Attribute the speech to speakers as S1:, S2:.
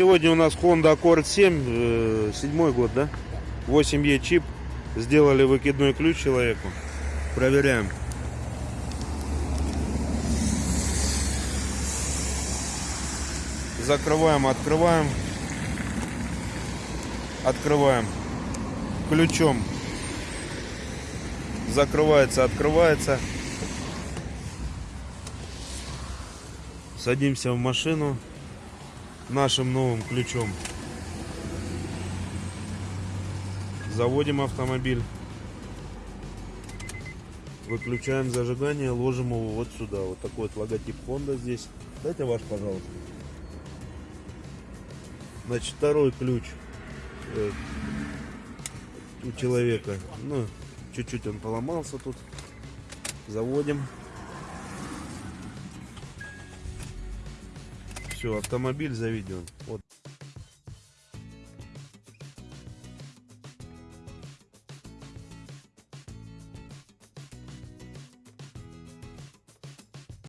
S1: сегодня у нас Honda Accord 7, э, седьмой год, да? 8E чип. Сделали выкидной ключ человеку. Проверяем. Закрываем, открываем. Открываем. Ключом. Закрывается, открывается. Садимся в машину нашим новым ключом. Заводим автомобиль. Выключаем зажигание, ложим его вот сюда. Вот такой вот логотип Honda здесь. Дайте ваш, пожалуйста. Значит, второй ключ э, у человека. Ну, чуть-чуть он поломался тут. Заводим. Все, автомобиль заведен. Вот